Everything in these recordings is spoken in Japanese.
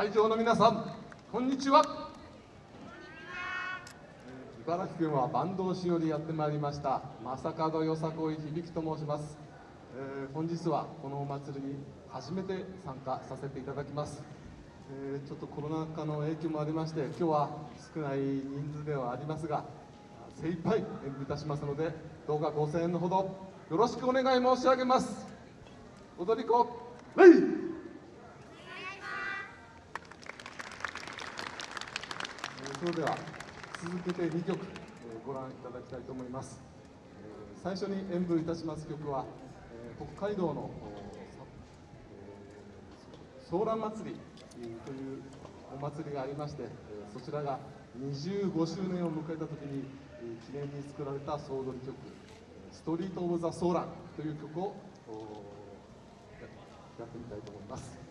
会場の皆さんこんにちは。茨城県は坂東市よりやってまいりました正門よさこい響と申します、えー、本日はこのお祭りに初めて参加させていただきます、えー、ちょっとコロナ禍の影響もありまして今日は少ない人数ではありますが精一杯演舞いたしますのでどうかご声援のほどよろしくお願い申し上げます。踊り子レイそれでは続けて2曲、えご覧いただきたいと思います、え最初に演舞いたします曲は、え北海道の、ソーラン祭りというお祭りがありまして、えそちらが25周年を迎えた時に、え記念に作られた総踊り曲「ストリート・オブ・ザ・ソーラン」という曲をやってみたいと思います。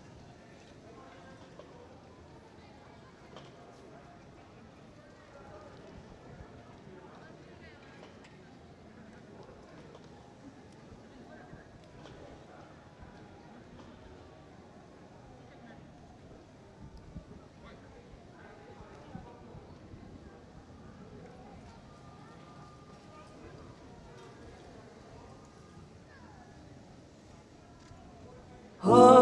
Oh.